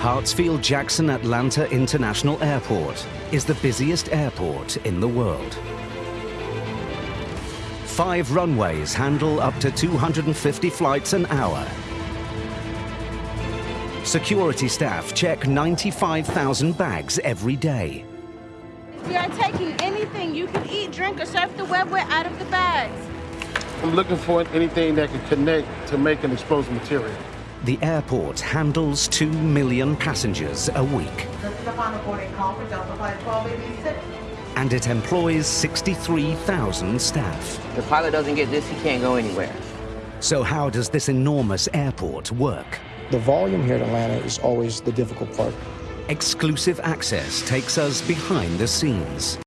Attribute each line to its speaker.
Speaker 1: Hartsfield-Jackson Atlanta International Airport is the busiest airport in the world. Five runways handle up to 250 flights an hour. Security staff check 95,000 bags every day.
Speaker 2: We are taking anything you can eat, drink, or surf the web with out of the bags.
Speaker 3: I'm looking for anything that can connect to make an explosive material.
Speaker 1: The airport handles 2 million passengers a week.
Speaker 4: The final boarding call for Delta Flight 1286.
Speaker 1: And it employs 63,000 staff.
Speaker 5: The pilot doesn't get this, he can't go anywhere.
Speaker 1: So how does this enormous airport work?
Speaker 6: The volume here at Atlanta is always the difficult part.
Speaker 1: Exclusive access takes us behind the scenes.